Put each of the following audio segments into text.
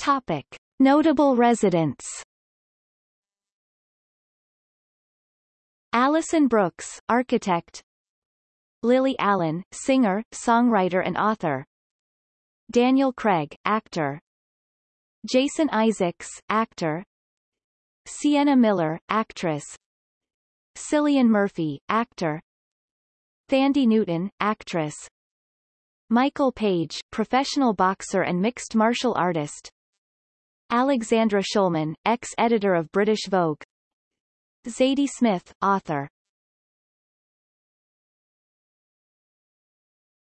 Topic. Notable residents. Alison Brooks, architect. Lily Allen, singer, songwriter and author. Daniel Craig, actor. Jason Isaacs, actor. Sienna Miller, actress. Cillian Murphy, actor. Thandie Newton, actress. Michael Page, professional boxer and mixed martial artist Alexandra Shulman, ex-editor of British Vogue. Zadie Smith, author.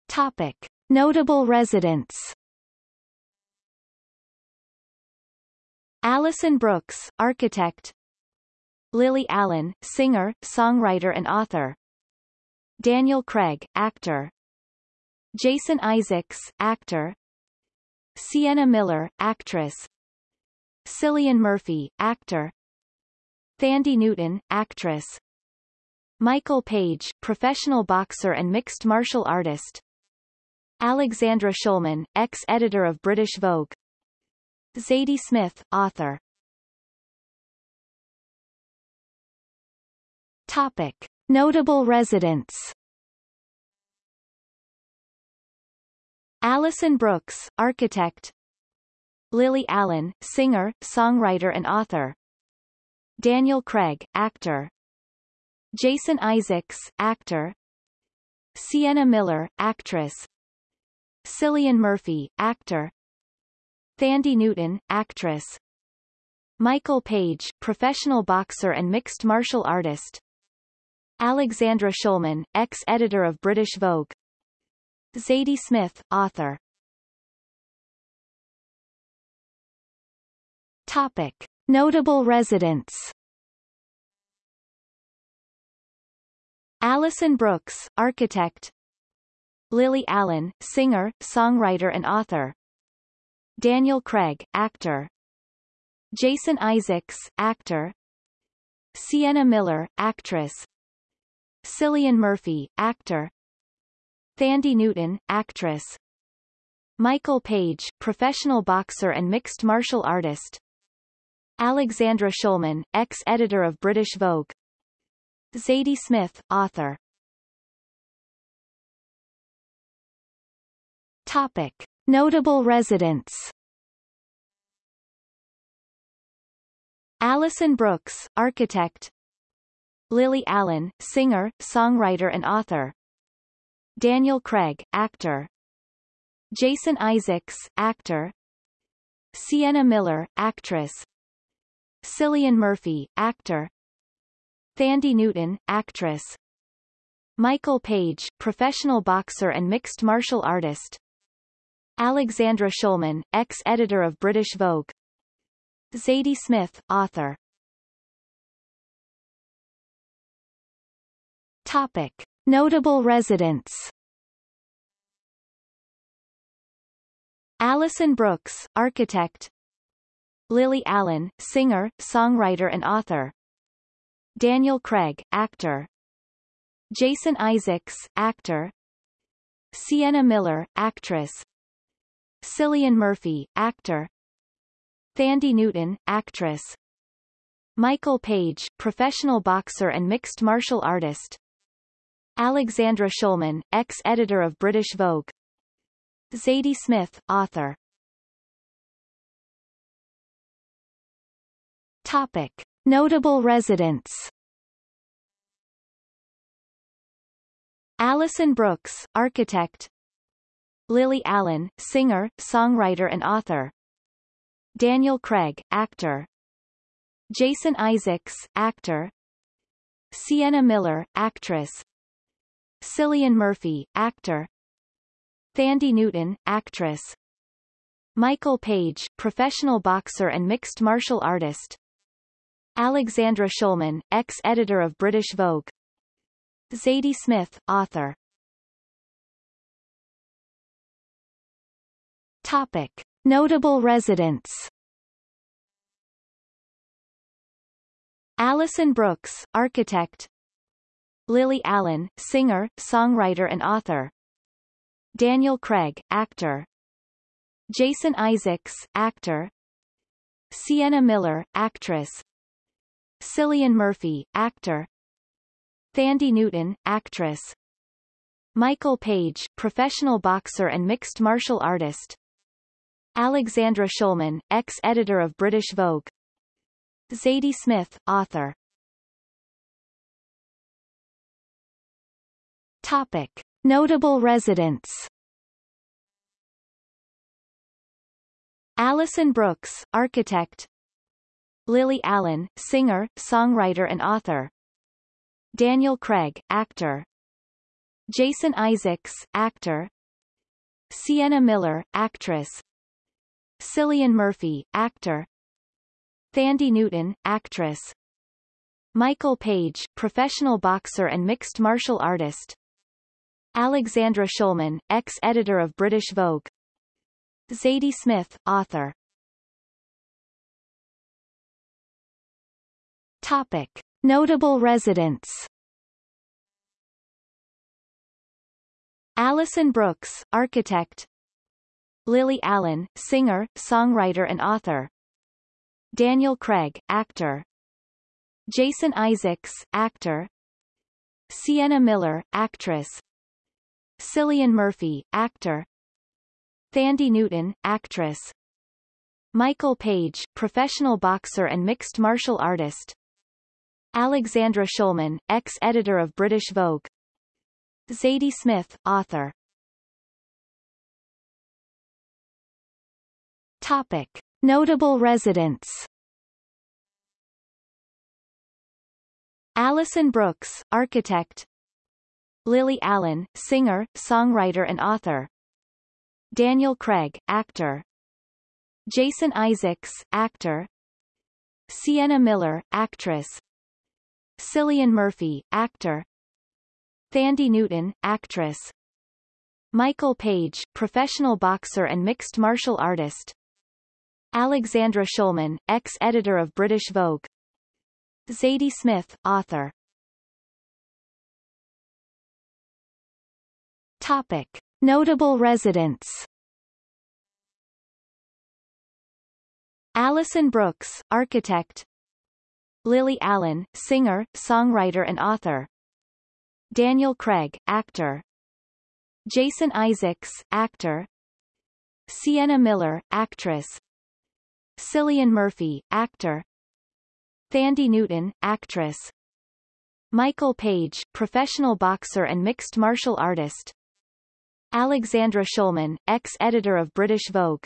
Topic. Notable residents. Alison Brooks, architect. Lily Allen, singer, songwriter and author. Daniel Craig, actor. Jason Isaacs, actor. Sienna Miller, actress Cillian Murphy, actor. Thandie Newton, actress. Michael Page, professional boxer and mixed martial artist. Alexandra Shulman, ex-editor of British Vogue. Zadie Smith, author. Topic. Notable residents. Alison Brooks, architect Lily Allen, singer, songwriter and author. Daniel Craig, actor. Jason Isaacs, actor. Sienna Miller, actress. Cillian Murphy, actor. Thandie Newton, actress. Michael Page, professional boxer and mixed martial artist. Alexandra Shulman, ex-editor of British Vogue. Zadie Smith, author Topic. Notable residents. Alison Brooks, architect. Lily Allen, singer, songwriter and author. Daniel Craig, actor. Jason Isaacs, actor. Sienna Miller, actress. Cillian Murphy, actor. Thandie Newton, actress. Michael Page, professional boxer and mixed martial artist Alexandra Shulman, ex-editor of British Vogue. Zadie Smith, author. Topic. Notable residents. Alison Brooks, architect. Lily Allen, singer, songwriter and author. Daniel Craig, actor. Jason Isaacs, actor. Sienna Miller, actress Cillian Murphy, actor. Thandie Newton, actress. Michael Page, professional boxer and mixed martial artist. Alexandra Shulman, ex-editor of British Vogue. Zadie Smith, author. Topic. Notable residents. Alison Brooks, architect Lily Allen, singer, songwriter and author. Daniel Craig, actor. Jason Isaacs, actor. Sienna Miller, actress. Cillian Murphy, actor. Thandie Newton, actress. Michael Page, professional boxer and mixed martial artist. Alexandra Shulman, ex-editor of British Vogue. Zadie Smith, author Topic. Notable residents. Alison Brooks, architect. Lily Allen, singer, songwriter and author. Daniel Craig, actor. Jason Isaacs, actor. Sienna Miller, actress. Cillian Murphy, actor. Thandie Newton, actress. Michael Page, professional boxer and mixed martial artist Alexandra Shulman, ex-editor of British Vogue. Zadie Smith, author. Topic. Notable residents. Alison Brooks, architect. Lily Allen, singer, songwriter and author. Daniel Craig, actor. Jason Isaacs, actor. Sienna Miller, actress Cillian Murphy, actor. Thandie Newton, actress. Michael Page, professional boxer and mixed martial artist. Alexandra Shulman, ex-editor of British Vogue. Zadie Smith, author. Topic. Notable residents. Alison Brooks, architect Lily Allen, singer, songwriter and author. Daniel Craig, actor. Jason Isaacs, actor. Sienna Miller, actress. Cillian Murphy, actor. Thandie Newton, actress. Michael Page, professional boxer and mixed martial artist. Alexandra Shulman, ex-editor of British Vogue. Zadie Smith, author Topic. Notable residents. Alison Brooks, architect. Lily Allen, singer, songwriter and author. Daniel Craig, actor. Jason Isaacs, actor. Sienna Miller, actress. Cillian Murphy, actor. Thandie Newton, actress. Michael Page, professional boxer and mixed martial artist Alexandra Shulman, ex-editor of British Vogue. Zadie Smith, author. Topic. Notable residents. Alison Brooks, architect. Lily Allen, singer, songwriter and author. Daniel Craig, actor. Jason Isaacs, actor. Sienna Miller, actress Cillian Murphy, actor. Thandie Newton, actress. Michael Page, professional boxer and mixed martial artist. Alexandra Shulman, ex-editor of British Vogue. Zadie Smith, author. Topic. Notable residents. Alison Brooks, architect Lily Allen, singer, songwriter and author. Daniel Craig, actor. Jason Isaacs, actor. Sienna Miller, actress. Cillian Murphy, actor. Thandie Newton, actress. Michael Page, professional boxer and mixed martial artist. Alexandra Shulman, ex-editor of British Vogue.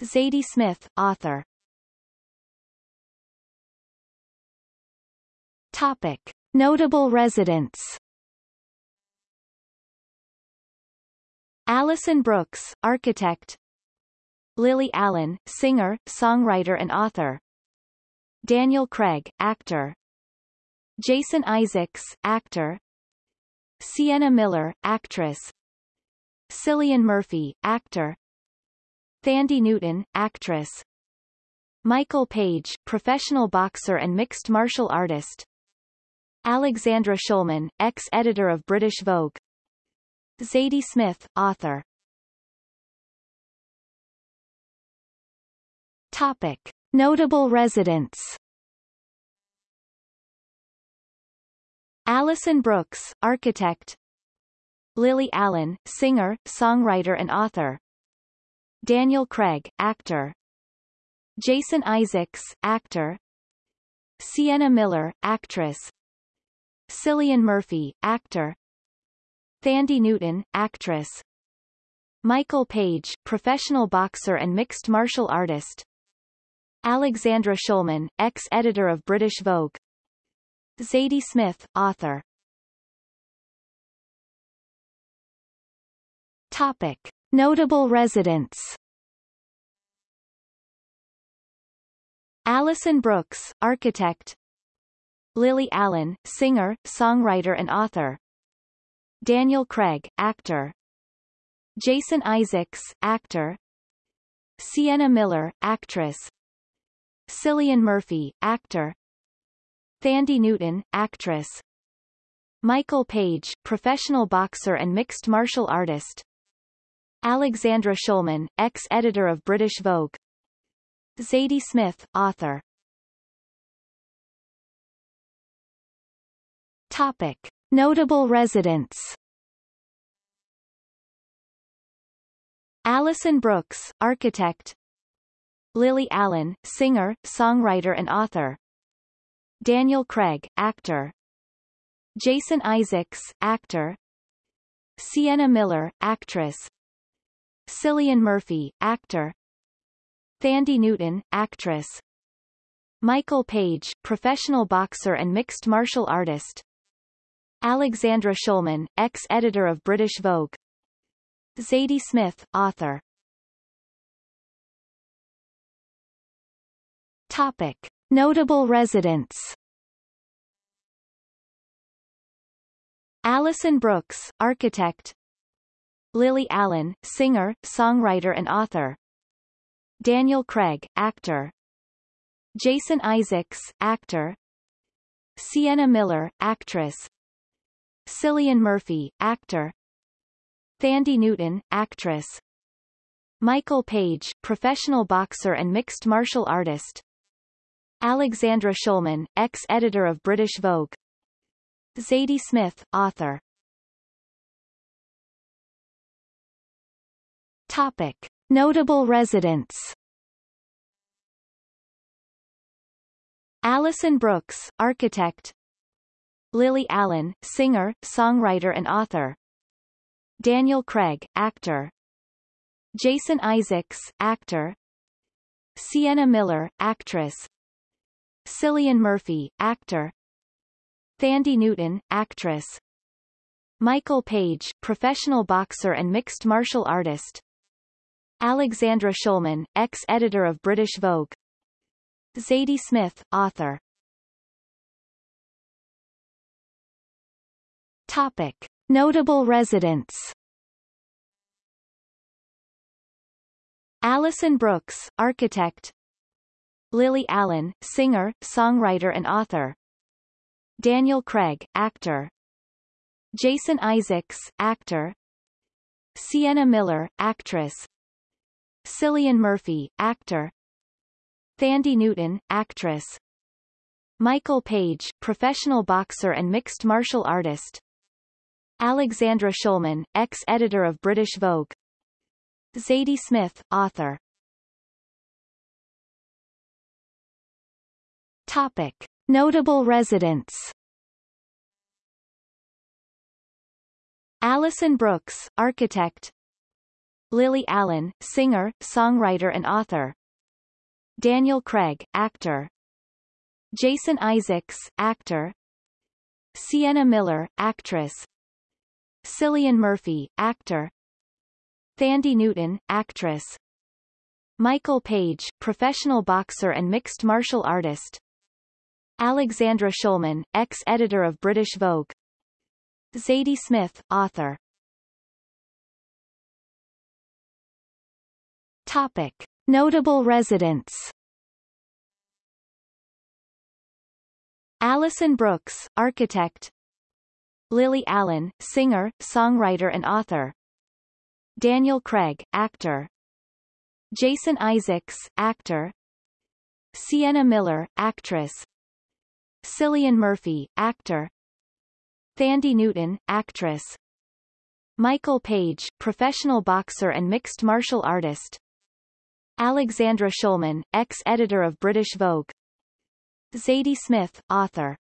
Zadie Smith, author Topic. Notable residents. Alison Brooks, architect. Lily Allen, singer, songwriter and author. Daniel Craig, actor. Jason Isaacs, actor. Sienna Miller, actress. Cillian Murphy, actor. Thandie Newton, actress. Michael Page, professional boxer and mixed martial artist Alexandra Shulman, ex-editor of British Vogue. Zadie Smith, author. Topic. Notable residents. Alison Brooks, architect. Lily Allen, singer, songwriter and author. Daniel Craig, actor. Jason Isaacs, actor. Sienna Miller, actress Cillian Murphy, actor. Thandie Newton, actress. Michael Page, professional boxer and mixed martial artist. Alexandra Shulman, ex-editor of British Vogue. Zadie Smith, author. Topic. Notable residents. Alison Brooks, architect Lily Allen, singer, songwriter and author. Daniel Craig, actor. Jason Isaacs, actor. Sienna Miller, actress. Cillian Murphy, actor. Thandie Newton, actress. Michael Page, professional boxer and mixed martial artist. Alexandra Shulman, ex-editor of British Vogue. Zadie Smith, author. Topic. Notable residents. Alison Brooks, architect. Lily Allen, singer, songwriter and author. Daniel Craig, actor. Jason Isaacs, actor. Sienna Miller, actress. Cillian Murphy, actor. Thandie Newton, actress. Michael Page, professional boxer and mixed martial artist Alexandra Shulman, ex-editor of British Vogue. Zadie Smith, author. Topic. Notable residents. Alison Brooks, architect. Lily Allen, singer, songwriter and author. Daniel Craig, actor. Jason Isaacs, actor. Sienna Miller, actress Cillian Murphy, actor. Thandie Newton, actress. Michael Page, professional boxer and mixed martial artist. Alexandra Shulman, ex-editor of British Vogue. Zadie Smith, author. Topic. Notable residents. Alison Brooks, architect Lily Allen, singer, songwriter and author. Daniel Craig, actor. Jason Isaacs, actor. Sienna Miller, actress. Cillian Murphy, actor. Thandie Newton, actress. Michael Page, professional boxer and mixed martial artist. Alexandra Shulman, ex-editor of British Vogue. Zadie Smith, author. Topic. Notable residents. Alison Brooks, architect. Lily Allen, singer, songwriter and author. Daniel Craig, actor. Jason Isaacs, actor. Sienna Miller, actress. Cillian Murphy, actor. Thandie Newton, actress. Michael Page, professional boxer and mixed martial artist Alexandra Shulman, ex-editor of British Vogue. Zadie Smith, author. Topic. Notable residents. Alison Brooks, architect. Lily Allen, singer, songwriter and author. Daniel Craig, actor. Jason Isaacs, actor. Sienna Miller, actress Cillian Murphy, actor. Thandie Newton, actress. Michael Page, professional boxer and mixed martial artist. Alexandra Shulman, ex-editor of British Vogue. Zadie Smith, author. Topic. Notable residents. Alison Brooks, architect Lily Allen, singer, songwriter and author. Daniel Craig, actor. Jason Isaacs, actor. Sienna Miller, actress. Cillian Murphy, actor. Thandie Newton, actress. Michael Page, professional boxer and mixed martial artist. Alexandra Shulman, ex-editor of British Vogue. Zadie Smith, author.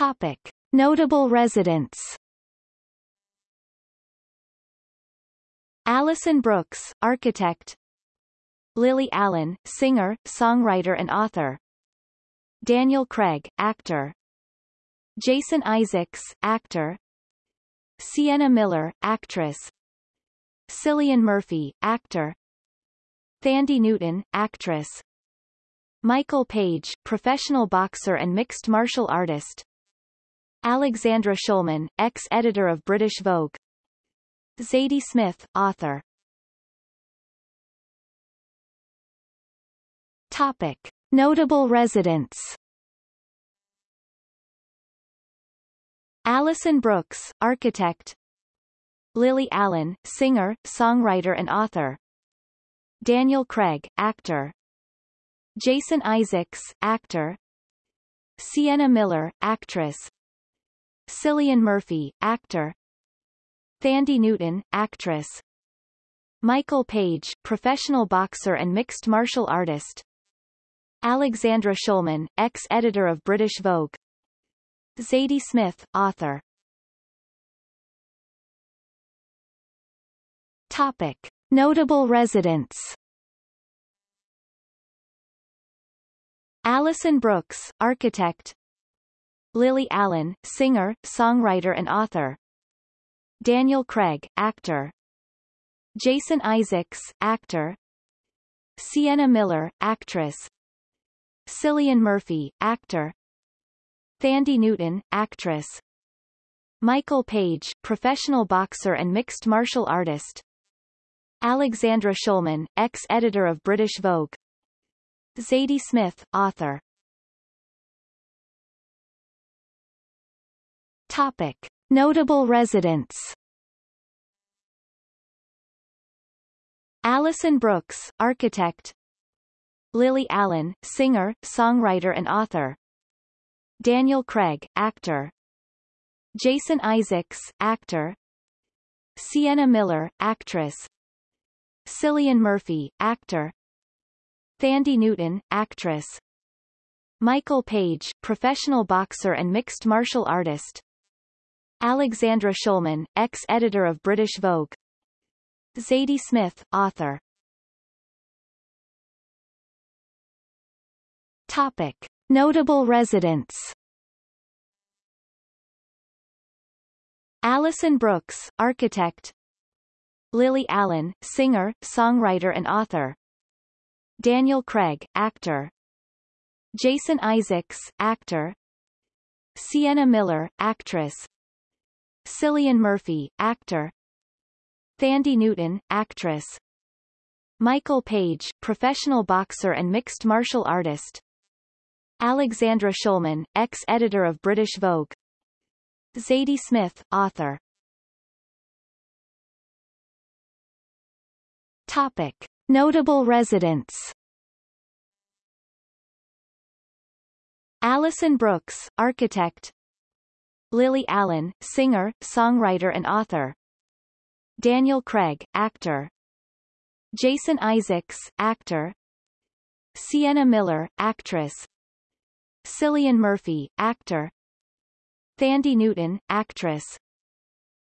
Topic. Notable residents. Alison Brooks, architect. Lily Allen, singer, songwriter and author. Daniel Craig, actor. Jason Isaacs, actor. Sienna Miller, actress. Cillian Murphy, actor. Thandie Newton, actress. Michael Page, professional boxer and mixed martial artist Alexandra Shulman, ex-editor of British Vogue Zadie Smith, author Topic. Notable residents Alison Brooks, architect Lily Allen, singer, songwriter and author. Daniel Craig, actor. Jason Isaacs, actor. Sienna Miller, actress. Cillian Murphy, actor. Thandie Newton, actress. Michael Page, professional boxer and mixed martial artist. Alexandra Shulman, ex-editor of British Vogue. Zadie Smith, author. Topic. Notable residents Alison Brooks, architect Lily Allen, singer, songwriter and author. Daniel Craig, actor. Jason Isaacs, actor. Sienna Miller, actress. Cillian Murphy, actor. Thandie Newton, actress. Michael Page, professional boxer and mixed martial artist. Alexandra Shulman, ex-editor of British Vogue. Zadie Smith, author Topic. Notable residents. Alison Brooks, architect. Lily Allen, singer, songwriter and author. Daniel Craig, actor. Jason Isaacs, actor. Sienna Miller, actress. Cillian Murphy, actor. Thandie Newton, actress. Michael Page, professional boxer and mixed martial artist Alexandra Shulman, ex-editor of British Vogue. Zadie Smith, author. Topic. Notable residents. Alison Brooks, architect. Lily Allen, singer, songwriter and author. Daniel Craig, actor. Jason Isaacs, actor. Sienna Miller, actress Cillian Murphy, actor. Thandie Newton, actress. Michael Page, professional boxer and mixed martial artist. Alexandra Shulman, ex-editor of British Vogue. Zadie Smith, author. Topic. Notable residents. Alison Brooks, architect Lily Allen, singer, songwriter and author. Daniel Craig, actor. Jason Isaacs, actor. Sienna Miller, actress. Cillian Murphy, actor. Thandie Newton, actress.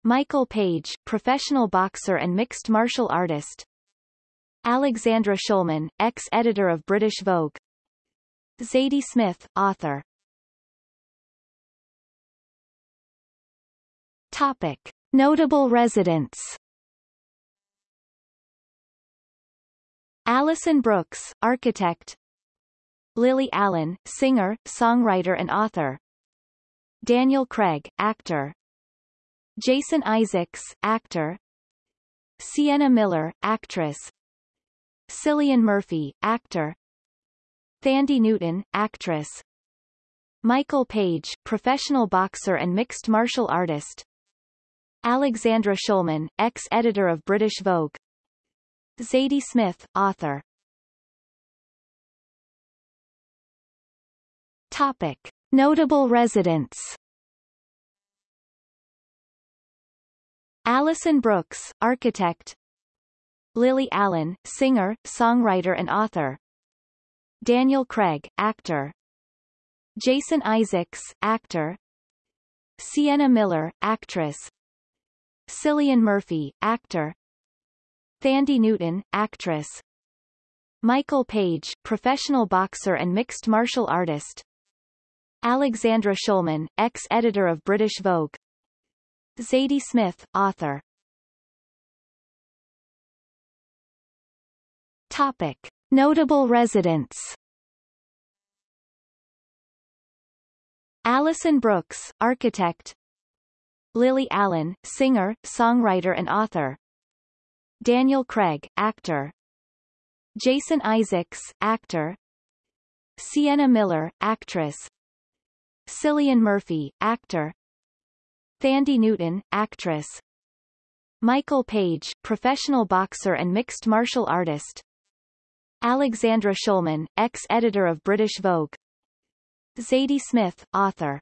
Michael Page, professional boxer and mixed martial artist. Alexandra Shulman, ex-editor of British Vogue. Zadie Smith, author Topic. Notable residents. Alison Brooks, architect. Lily Allen, singer, songwriter and author. Daniel Craig, actor. Jason Isaacs, actor. Sienna Miller, actress. Cillian Murphy, actor. Thandie Newton, actress. Michael Page, professional boxer and mixed martial artist Alexandra Shulman, ex-editor of British Vogue. Zadie Smith, author. Topic. Notable residents. Alison Brooks, architect. Lily Allen, singer, songwriter and author. Daniel Craig, actor. Jason Isaacs, actor. Sienna Miller, actress Cillian Murphy, actor. Thandie Newton, actress. Michael Page, professional boxer and mixed martial artist. Alexandra Shulman, ex-editor of British Vogue. Zadie Smith, author. Topic. Notable residents. Alison Brooks, architect Lily Allen, singer, songwriter and author Daniel Craig, actor Jason Isaacs, actor Sienna Miller, actress Cillian Murphy, actor Thandie Newton, actress Michael Page, professional boxer and mixed martial artist. Alexandra Shulman, ex-editor of British Vogue. Zadie Smith, author.